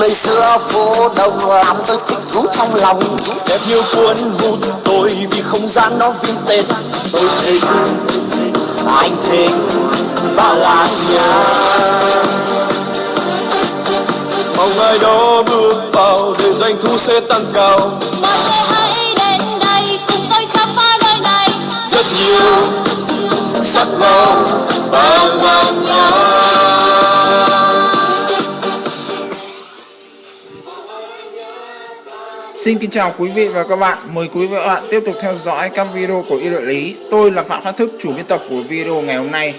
nơi xưa phố đông làm tôi thích thú trong lòng. Đẹp như cuốn hút tôi vì không gian nó vintage tôi thích anh thích ba làng nhà. Mong ai đó bước vào để doanh thu sẽ tăng cao. Mọi người hãy đến đây cùng tôi khám phá nơi này? Rất nhiều sắc màu ba làng Xin kính chào quý vị và các bạn. Mời quý vị và các bạn tiếp tục theo dõi các video của Y Đội Lý. Tôi là Phạm Phát Thức, chủ biên tập của video ngày hôm nay.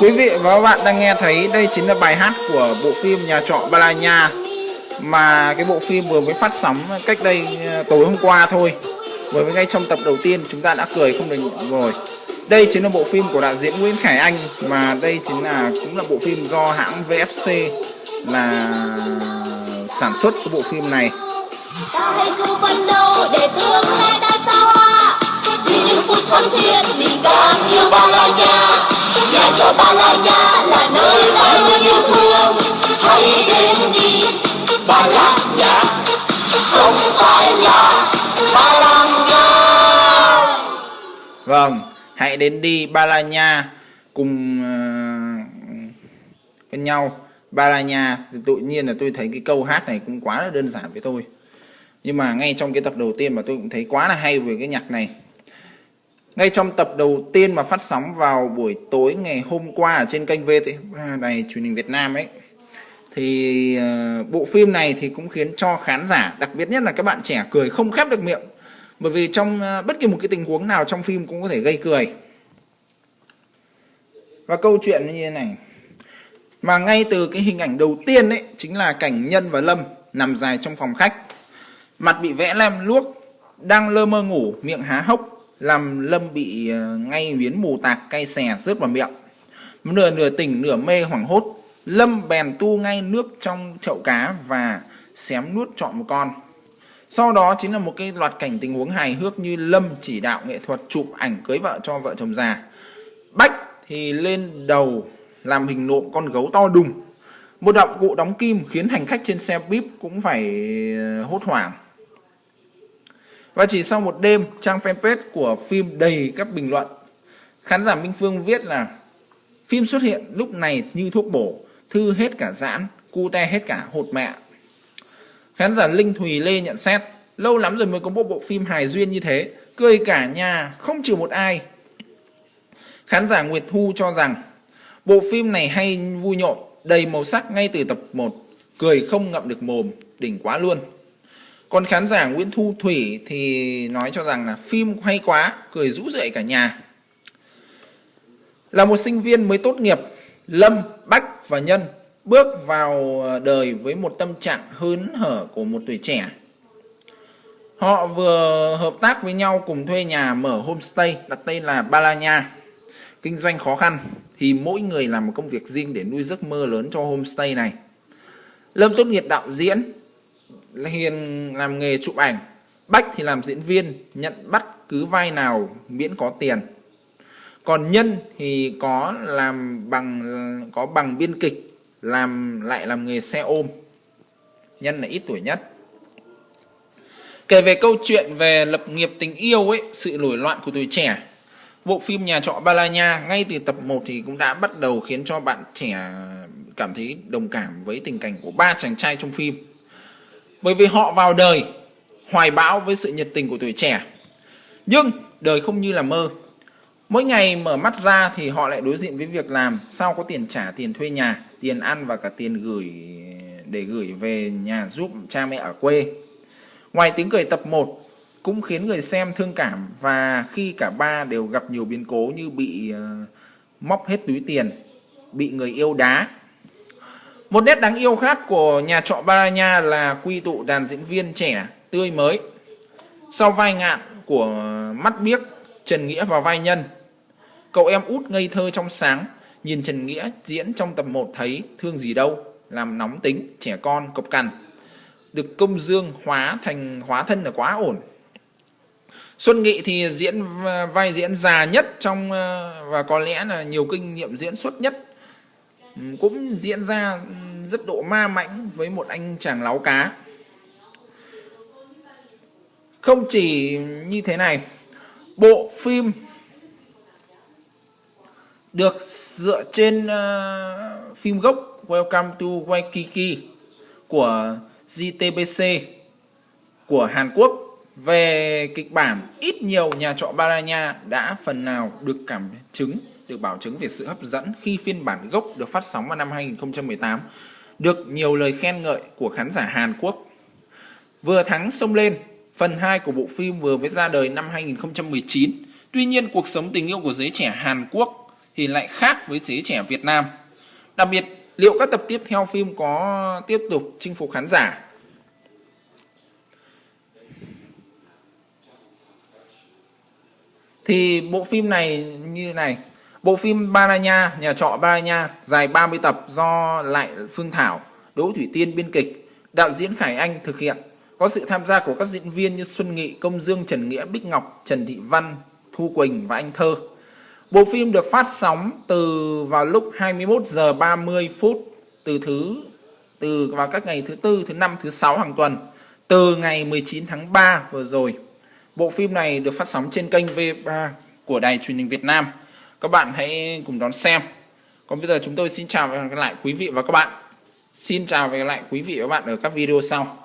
Quý vị và các bạn đang nghe thấy đây chính là bài hát của bộ phim Nhà trọ balanya mà cái bộ phim vừa mới phát sóng cách đây ờ, tối hôm qua thôi. Vừa mới ngay trong tập đầu tiên chúng ta đã cười không được rồi. Đây chính là bộ phim của đạo diễn Nguyễn Khải Anh mà đây chính là cũng là bộ phim do hãng VFC là sản xuất cái bộ phim này. ta hãy cùng phấn đấu để tương lai xa hoa vì những phút thân thiện la nhà cho ba la nhà là nơi ta luôn yêu thương. Hãy đến đi ba làng nhà không phải là ba la nhà Vâng, hãy đến đi Ba La Nha cùng ờ, uh, với nhau. Ba La Nha thì tự nhiên là tôi thấy cái câu hát này cũng quá là đơn giản với tôi. Nhưng mà ngay trong cái tập đầu tiên mà tôi cũng thấy quá là hay về cái nhạc này. Ngay trong tập đầu tiên mà phát sóng vào buổi tối ngày hôm qua ở trên kênh VT3 này truyền hình Việt Nam ấy thì uh, bộ phim này thì cũng khiến cho khán giả đặc biệt nhất là các bạn trẻ cười không khép được miệng bởi vì trong ờ, bất kỳ một cái tình huống nào trong phim cũng có thể gây cười. Và câu chuyện như thế này. Mà ngay từ cái hình ảnh đầu tiên ấy, chính là cảnh nhân và lâm nằm dài trong phòng khách. Mặt bị vẽ lem luốc, đang lơ mơ ngủ, miệng há hốc, làm lâm bị ờ, ngay miến mù tạc cay xè rớt vào miệng. Nửa nửa tỉnh, nửa mê hoảng hốt, lâm bèn tu ngay nước trong chậu cá và xém nuốt trọn một con sau đó chính là một cái loạt cảnh tình huống hài hước như lâm chỉ đạo nghệ thuật chụp ảnh cưới vợ cho vợ chồng già. Bách thì lên đầu làm hình nộm con gấu to đùng. Một động cụ đóng kim khiến hành khách trên xe bíp cũng phải ờ, hốt hoảng. Và chỉ sau một đêm, trang fanpage của phim đầy các bình luận. Khán giả minh phương viết là, phim xuất hiện lúc này như thuốc bổ, thư hết cả giãn, cu te hết cả hột mẹ khán giả linh thùy lê nhận xét lâu lắm rồi mới có một bộ phim hài duyên như thế cười cả nhà không trừ một ai. Khán giả nguyệt thu cho rằng bộ phim này hay vui nhộn đầy màu sắc ngay từ tập 1 cười không ngậm được mồm đỉnh quá luôn. Còn khán giả Nguyễn Thu Thủy thì nói cho rằng là phim hay quá, cười rũ rượi cả nhà. Là một sinh viên mới tốt nghiệp, Lâm, Bách và Nhân bước vào ờ, đời với một tâm trạng hớn hở của một tuổi trẻ. Họ vừa hợp tác với nhau cùng thuê nhà mở homestay đặt tên là balanya Kinh doanh khó khăn thì mỗi người làm một công việc riêng để nuôi giấc mơ lớn cho homestay này. Lâm tốt nghiệp đạo diễn, Hiền làm nghề chụp ảnh, Bách thì làm diễn viên, nhận bắt cứ vai nào miễn có tiền. Còn Nhân thì có làm bằng có bằng biên kịch, làm lại làm nghề xe ôm. Nhân là ít tuổi nhất. Kể về câu chuyện về lập nghiệp tình yêu ấy, sự nổi loạn của tuổi trẻ. Bộ phim Nhà trọ Balanya ngay từ tập 1 thì cũng đã bắt đầu khiến cho bạn trẻ cảm thấy đồng cảm với tình cảnh của ba chàng trai trong phim. Bởi vì họ vào đời hoài bão với sự nhiệt tình của tuổi trẻ. Nhưng đời không như là mơ. Mỗi ngày mở mắt ra thì họ lại đối diện với việc làm sao có tiền trả tiền thuê nhà, tiền ăn và cả tiền gửi để gửi về nhà giúp cha mẹ ở quê. Ngoài tiếng cười tập 1 cũng khiến người xem thương cảm và khi cả ba đều gặp nhiều biến cố như bị uh, móc hết túi tiền, bị người yêu đá. Một nét đáng yêu khác của nhà trọ Baranya là quy tụ đàn diễn viên trẻ, tươi mới. Sau vai ngạn của mắt biếc, Trần Nghĩa vào vai nhân. Cậu em út ngây thơ trong sáng, nhìn Trần Nghĩa diễn trong tập 1 thấy thương gì đâu, làm nóng tính, trẻ con, cộc cằn. Được công dương hóa thành hóa thân là quá ổn. Xuân Nghị thì diễn vai diễn già nhất trong ờ, và có lẽ là nhiều kinh nghiệm diễn xuất nhất cũng diễn ra rất độ ma mãnh với một anh chàng láo cá không chỉ như thế này bộ phim được dựa trên uh, phim gốc Welcome to Waikiki của JTBC của Hàn Quốc về kịch bản ít nhiều nhà trọ Baranya đã phần nào được cảm chứng được bảo chứng về sự hấp dẫn khi phiên bản gốc được phát sóng vào năm 2018 được nhiều lời khen ngợi của khán giả Hàn Quốc. Vừa thắng sông lên, phần 2 của bộ phim vừa mới ra đời năm 2019. Tuy nhiên cuộc sống tình yêu của giới trẻ Hàn Quốc thì lại khác với giới trẻ Việt Nam. Đặc biệt, liệu các tập tiếp theo phim có tiếp tục chinh phục khán giả? Thì bộ phim này như thế này. Bộ phim Baranya nhà trọ Baranya dài 30 tập do lại Phương Thảo Đỗ Thủy Tiên biên kịch đạo diễn Khải Anh thực hiện. Có sự tham gia của các diễn viên như Xuân Nghị Công Dương Trần Nghĩa Bích Ngọc Trần Thị Văn Thu Quỳnh và Anh Thơ bộ phim được phát sóng từ vào lúc 21 giờ 30 phút từ thứ, từ vào các ngày thứ tư, thứ năm, thứ sáu hàng tuần, từ ngày 19 tháng 3 vừa rồi Bộ phim này được phát sóng trên kênh V3 của Đài truyền hình Việt Nam. Các bạn hãy cùng đón xem. Còn bây giờ chúng tôi xin chào và gặp lại quý vị và các bạn. Xin chào và gặp lại quý vị và các bạn ở các video sau.